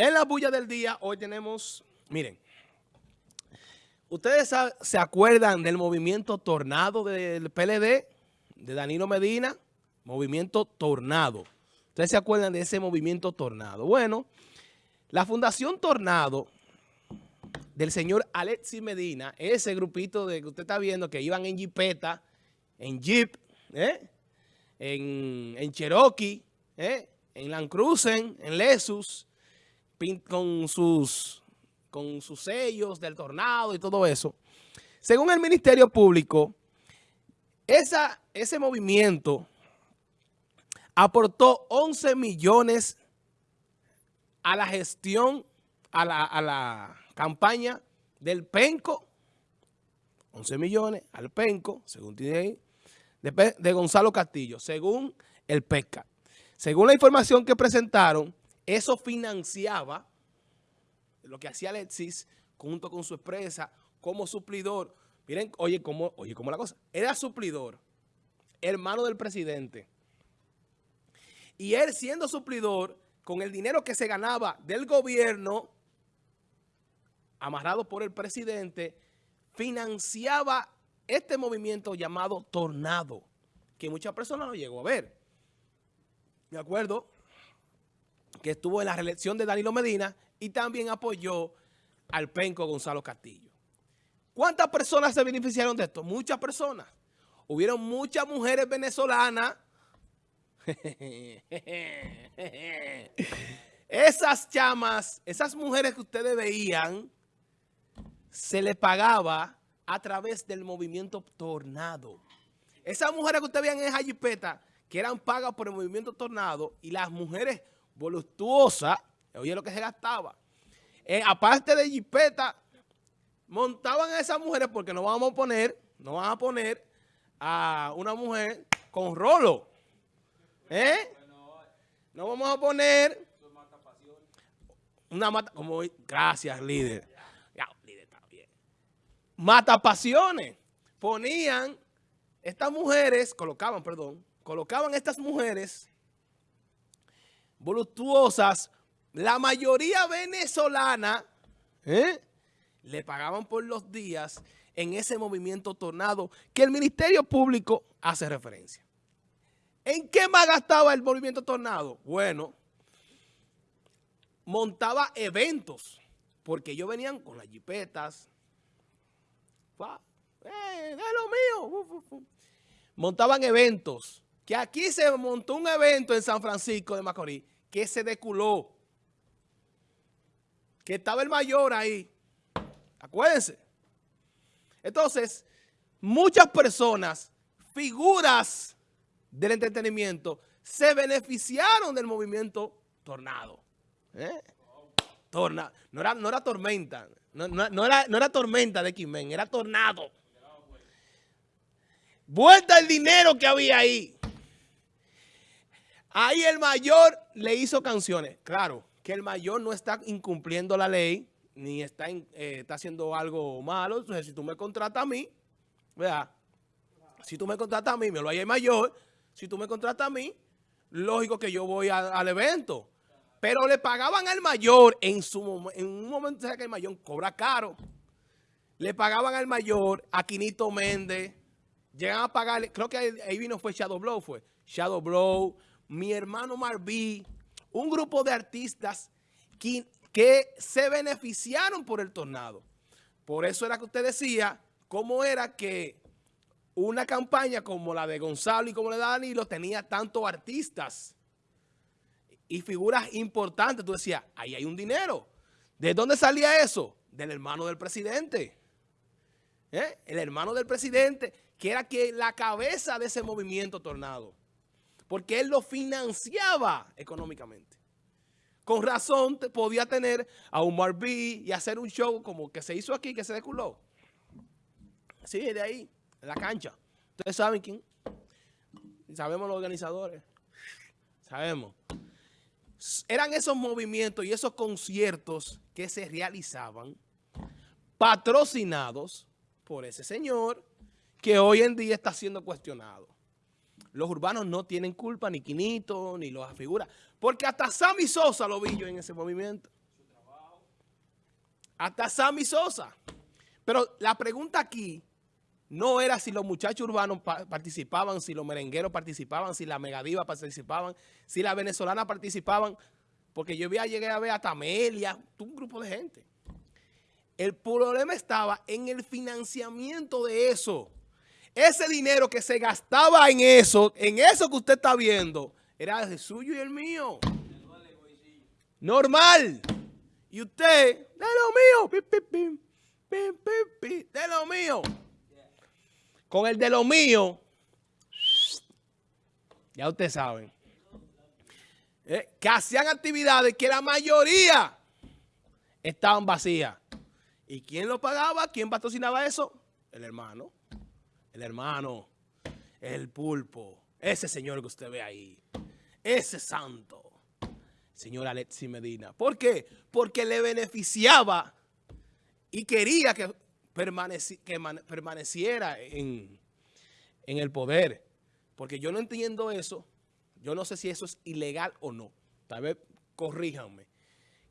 En la bulla del día, hoy tenemos, miren, ¿ustedes se acuerdan del movimiento Tornado del PLD, de Danilo Medina? Movimiento Tornado. ¿Ustedes se acuerdan de ese movimiento Tornado? Bueno, la Fundación Tornado del señor Alexis Medina, ese grupito de que usted está viendo que iban en Jeepeta, en Jeep, ¿eh? en, en Cherokee, ¿eh? en Land Cruiser, en Lexus, con sus, con sus sellos del tornado y todo eso. Según el Ministerio Público, esa, ese movimiento aportó 11 millones a la gestión, a la, a la campaña del PENCO, 11 millones al PENCO, según tiene ahí, de, de Gonzalo Castillo, según el PECA. Según la información que presentaron, eso financiaba lo que hacía Alexis junto con su empresa como suplidor. Miren, oye, cómo, oye, cómo la cosa. Era suplidor, hermano del presidente. Y él siendo suplidor, con el dinero que se ganaba del gobierno, amarrado por el presidente, financiaba este movimiento llamado Tornado, que muchas personas no llegó a ver. ¿De acuerdo? Que estuvo en la reelección de Danilo Medina y también apoyó al penco Gonzalo Castillo. ¿Cuántas personas se beneficiaron de esto? Muchas personas. Hubieron muchas mujeres venezolanas. esas chamas, esas mujeres que ustedes veían, se les pagaba a través del movimiento Tornado. Esas mujeres que ustedes veían en esa que eran pagas por el movimiento Tornado, y las mujeres voluptuosa, oye lo que se gastaba. Eh, aparte de jipeta, montaban a esas mujeres porque no vamos a poner, no van a poner a una mujer con rolo. ¿Eh? No vamos a poner una mata, como, gracias líder. Ya, líder está bien. Mata pasiones. Ponían estas mujeres, colocaban, perdón, colocaban estas mujeres voluptuosas, la mayoría venezolana, ¿eh? le pagaban por los días en ese movimiento tornado que el Ministerio Público hace referencia. ¿En qué más gastaba el movimiento tornado? Bueno, montaba eventos, porque ellos venían con las jipetas, eh, es lo mío, montaban eventos, que aquí se montó un evento en San Francisco de Macorís que se deculó. Que estaba el mayor ahí. Acuérdense. Entonces, muchas personas, figuras del entretenimiento, se beneficiaron del movimiento Tornado. ¿Eh? Torna, no, era, no era tormenta, no, era, no era tormenta de Quimen, era tornado. Vuelta el dinero que había ahí. Ahí el mayor le hizo canciones. Claro, que el mayor no está incumpliendo la ley, ni está, eh, está haciendo algo malo. Entonces, si tú me contratas a mí, ¿verdad? Si tú me contratas a mí, me lo hay el mayor. Si tú me contratas a mí, lógico que yo voy al evento. Pero le pagaban al mayor en su en un momento, ¿sabes que el mayor cobra caro? Le pagaban al mayor, a Quinito Méndez, llegan a pagarle, creo que ahí, vino fue Shadow Blow, fue Shadow Blow, mi hermano Marví, un grupo de artistas que, se beneficiaron por el tornado. Por eso era que usted decía cómo era que una campaña como la de Gonzalo y como la de Danilo tenía tantos artistas y figuras importantes. Tú decías, ahí hay un dinero. ¿De dónde salía eso? Del hermano del presidente. ¿Eh? El hermano del presidente, que era la cabeza de ese movimiento tornado porque él lo financiaba económicamente. Con razón podía tener a un B y hacer un show como que se hizo aquí, que se deculó. Sí, de ahí, en la cancha. Ustedes saben quién. Sabemos los organizadores. Sabemos. Eran esos movimientos y esos conciertos que se realizaban patrocinados por ese señor que hoy en día está siendo cuestionado. Los urbanos no tienen culpa, ni Quinito, ni los figuras. Porque hasta Sammy Sosa lo vi yo en ese movimiento. hasta Sammy Sosa. Pero la pregunta aquí no era si los muchachos urbanos participaban, si los merengueros participaban, si la megadiva participaban, si las venezolanas participaban, porque yo llegué a ver a Tamelia, un grupo de gente. El problema estaba en el financiamiento de eso. Ese dinero que se gastaba en eso, en eso que usted está viendo, era el suyo y el mío. Normal. Y usted, de lo mío, de lo mío. Con el de lo mío, ya ustedes saben, eh, que hacían actividades que la mayoría estaban vacías. ¿Y quién lo pagaba? ¿Quién patrocinaba eso? El hermano. El hermano. El pulpo. Ese señor que usted ve ahí. Ese santo. Señor Alexi Medina. ¿Por qué? Porque le beneficiaba y quería que, permaneciera en, en el poder. Porque yo no entiendo eso. Yo no sé si eso es ilegal o no. Tal vez corríjanme.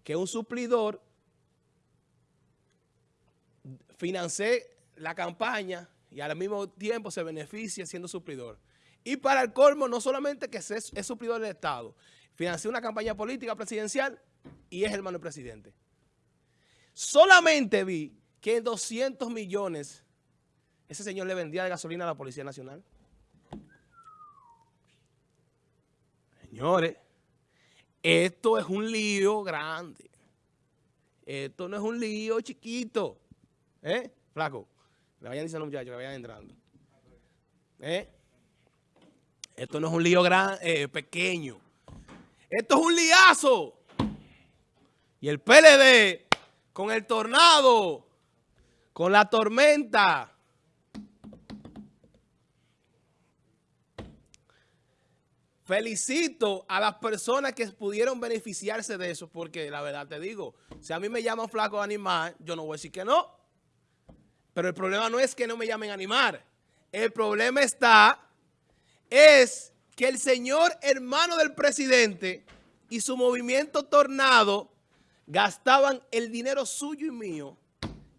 Que un suplidor financie la campaña y al mismo tiempo se beneficia siendo suplidor. Y para el colmo, no solamente que es, es suplidor del Estado, financia una campaña política presidencial y es hermano del presidente. Solamente vi que en 200 millones ese señor le vendía de gasolina a la Policía Nacional. Señores, esto es un lío grande. Esto no es un lío chiquito. ¿Eh? Flaco, le vayan diciendo muchachos que vayan entrando. ¿Eh? Esto no es un lío gran, eh, pequeño. Esto es un liazo. Y el PLD, con el tornado, con la tormenta, Felicito a las personas que pudieron beneficiarse de eso, porque la verdad te digo, si a mí me llaman flaco animal, yo no voy a decir que no. Pero el problema no es que no me llamen a animar. El problema está, es que el señor hermano del presidente y su movimiento tornado gastaban el dinero suyo y mío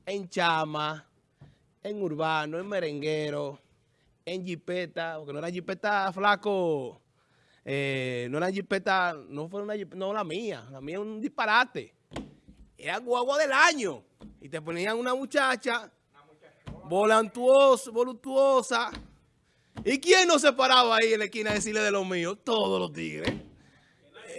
en chama, en urbano, en merenguero, en jipeta, porque no era jipeta flaco, eh, no era jipeta, no fue una no la mía, la mía es un disparate. Era guagua del año. Y te ponían una muchacha volantuosa, voluptuosa. ¿Y quién no se paraba ahí en la esquina a decirle de los míos? Todos los tigres.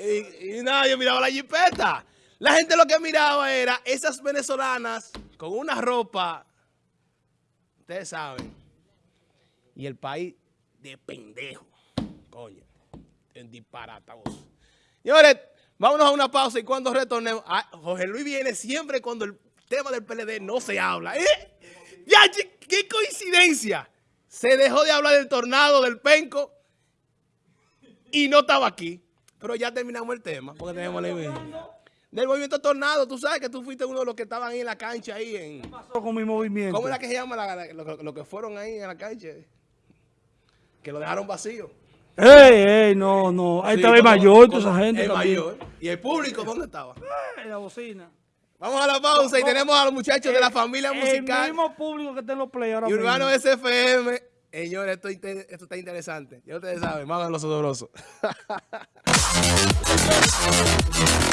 Y, nadie miraba la jipeta. La gente lo que miraba era esas venezolanas con una ropa, ustedes saben, y el país de pendejo. Coño, en disparata Señores, vámonos a una pausa y cuando retornemos, ah, Jorge Luis viene siempre cuando el tema del PLD no se habla. ¿eh? Ya, qué coincidencia. Se dejó de hablar del tornado, del penco, y no estaba aquí. Pero ya terminamos el tema, porque tenemos Del movimiento tornado, tú sabes que tú fuiste uno de los que estaban ahí en la cancha. ahí en... ¿Qué pasó con mi movimiento? ¿Cómo es la que se llama lo, que fueron ahí en la cancha? Que lo dejaron vacío. ¡Ey, ey! No, no. Ahí estaba el mayor, toda esa gente. El mayor. ¿Y el público dónde estaba? En la bocina. Vamos a la pausa y tenemos a los muchachos de la familia musical. El mismo público que está en los play ahora Y Urbano SFM. Señores, esto, esto, está interesante. Ya ustedes saben, más los odorosos.